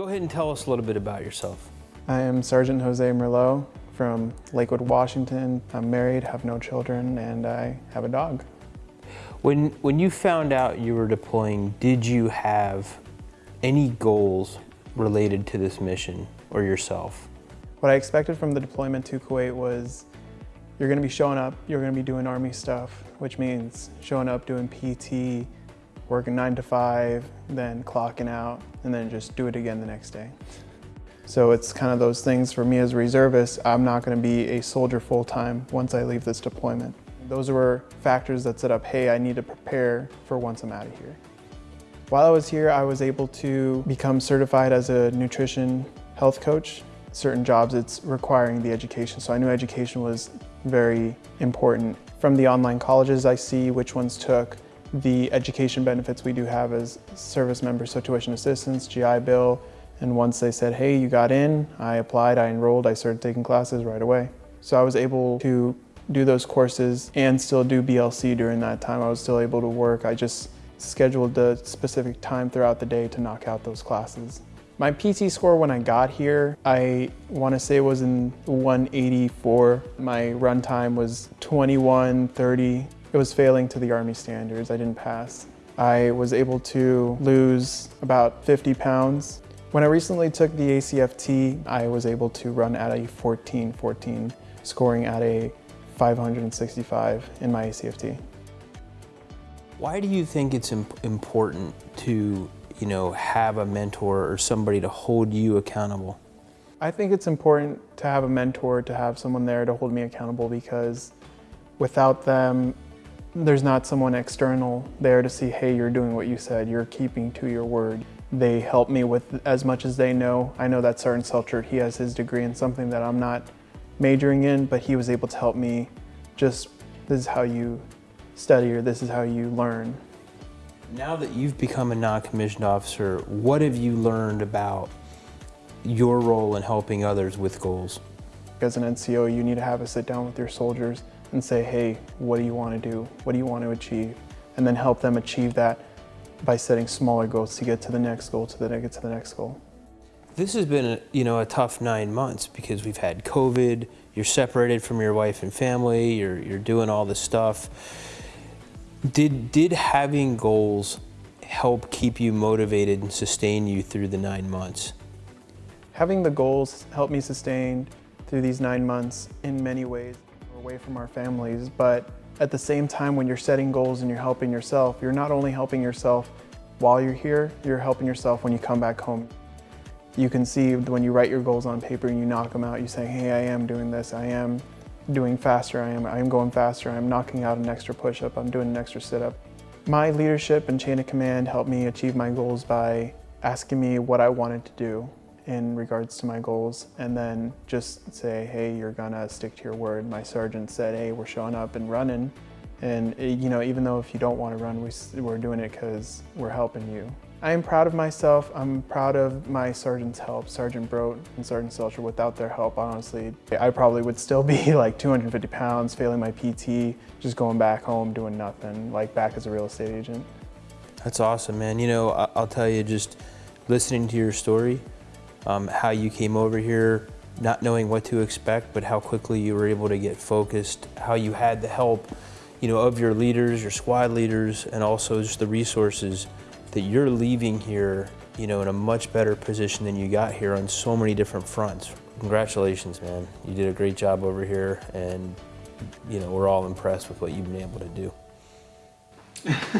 Go ahead and tell us a little bit about yourself. I am Sergeant Jose Merlot from Lakewood, Washington. I'm married, have no children, and I have a dog. When, when you found out you were deploying, did you have any goals related to this mission or yourself? What I expected from the deployment to Kuwait was you're gonna be showing up, you're gonna be doing Army stuff, which means showing up, doing PT, working nine to five, then clocking out, and then just do it again the next day. So it's kind of those things for me as a reservist, I'm not gonna be a soldier full-time once I leave this deployment. Those were factors that set up, hey, I need to prepare for once I'm out of here. While I was here, I was able to become certified as a nutrition health coach. Certain jobs, it's requiring the education. So I knew education was very important. From the online colleges I see which ones took the education benefits we do have as service members, so tuition assistance, GI Bill, and once they said, hey, you got in, I applied, I enrolled, I started taking classes right away. So I was able to do those courses and still do BLC during that time. I was still able to work. I just scheduled the specific time throughout the day to knock out those classes. My PT score when I got here, I want to say was in 184. My run time was 21.30. It was failing to the Army standards. I didn't pass. I was able to lose about 50 pounds. When I recently took the ACFT, I was able to run at a 14-14, scoring at a 565 in my ACFT. Why do you think it's important to, you know, have a mentor or somebody to hold you accountable? I think it's important to have a mentor, to have someone there to hold me accountable because without them, there's not someone external there to see, hey, you're doing what you said, you're keeping to your word. They help me with as much as they know. I know that Sergeant Selchert, he has his degree in something that I'm not majoring in, but he was able to help me just, this is how you study or this is how you learn. Now that you've become a non-commissioned officer, what have you learned about your role in helping others with goals? As an NCO, you need to have a sit down with your soldiers and say, hey, what do you want to do? What do you want to achieve? And then help them achieve that by setting smaller goals to get to the next goal, to the get to the next goal. This has been, a, you know, a tough nine months because we've had COVID, you're separated from your wife and family, you're, you're doing all this stuff. Did, did having goals help keep you motivated and sustain you through the nine months? Having the goals helped me sustain through these nine months in many ways. Away from our families, but at the same time when you're setting goals and you're helping yourself, you're not only helping yourself while you're here, you're helping yourself when you come back home. You can see when you write your goals on paper and you knock them out, you say, hey, I am doing this, I am doing faster, I am, I am going faster, I'm knocking out an extra push-up, I'm doing an extra sit-up. My leadership and chain of command helped me achieve my goals by asking me what I wanted to do in regards to my goals and then just say, hey, you're gonna stick to your word. My sergeant said, hey, we're showing up and running. And eh, you know, even though if you don't want to run, we, we're doing it because we're helping you. I am proud of myself. I'm proud of my sergeant's help, Sergeant Broat and Sergeant Selcher. Without their help, honestly, I probably would still be like 250 pounds, failing my PT, just going back home doing nothing, like back as a real estate agent. That's awesome, man. You know, I'll tell you, just listening to your story, um, how you came over here, not knowing what to expect, but how quickly you were able to get focused, how you had the help, you know, of your leaders, your squad leaders, and also just the resources that you're leaving here, you know, in a much better position than you got here on so many different fronts. Congratulations, man. You did a great job over here and, you know, we're all impressed with what you've been able to do.